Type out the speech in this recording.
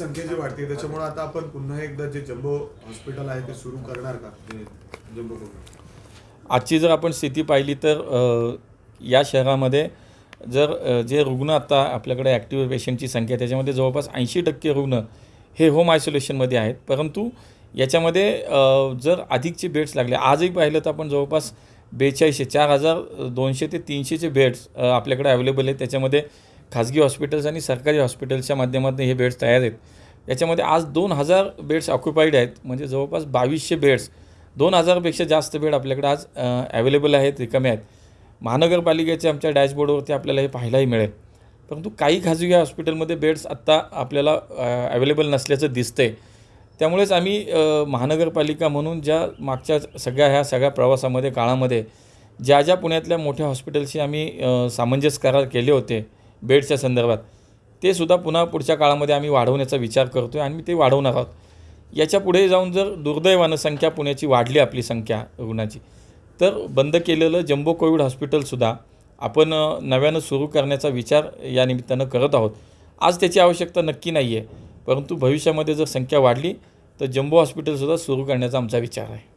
संख्या जी वाढते. त्याच्यामुळे आता आपण पुन्हा एकदा जे जम्बो हॉस्पिटल आहे ते सुरू करणार का? जम्बो आजची जर आपण स्थिती पाहिली तर अ, या शहरामध्ये जर अ, जे रुग्ण आता आपल्याकडे ॲक्टिव्ह पेशंटची संख्या त्याच्यामध्ये जवळपास ऐंशी टक्के रुग्ण हे होम आयसोलेशनमध्ये आहेत. परंतु याच्यामध्ये अ, जर अधिकचे बेड्स लागले आजही पाहिलं तर आपण जवळपास बेचाळीसशे चार हजार दोनशे ते तीनशेचे बेड्स अ, आपल्याकडे अवेलेबल आहेत. त्याच्यामध्ये खाजगी हॉस्पिटल्स आणि सरकारी हॉस्पिटल्सच्या माध्यमातून हे बेड्स तयार आहेत. याच्यामध्ये आज दोन हजार बेड्स ऑक्युपाईड आहेत. म्हणजे जवळपास बावीसशे बेड्स दोन हजारपेक्षा जास्त बेड आपल्याकडे आज अवेलेबल आहेत रिकामे आहेत. महानगरपालिकेच्या आमच्या डॅशबोर्डवरती आपल्याला हे पाहायलाही मिळेल. परंतु काही खाजगी हॉस्पिटलमध्ये बेड्स आत्ता आपल्याला अवेलेबल नसल्याचं दिसतंय. त्यामुळेच आम्ही महानगरपालिका म्हणून ज्या मागच्या सगळ्या ह्या सगळ्या प्रवासामध्ये काळामध्ये ज्या ज्या पुण्यातल्या मोठ्या हॉस्पिटलशी आम्ही सामंजस्य करार केले होते बेडच्या संदर्भात. ते सुद्धा पुन्हा पुढच्या काळामध्ये आम्ही वाढवण्याचा विचार करतो आहे आणि ते वाढवणार आहोत. याच्यापुढे जाऊन जर दुर्दैवानं संख्या पुण्याची वाढली आपली संख्या रुग्णाची तर बंद केलेलं जम्बो कोविड हॉस्पिटलसुद्धा आपण नव्यानं सुरू करण्याचा विचार या निमित्तानं करत आहोत. आज त्याची आवश्यकता नक्की नाही आहे परंतु भविष्यामध्ये जर संख्या वाढली तर जम्बो हॉस्पिटलसुद्धा सुरू करण्याचा आमचा विचार आहे.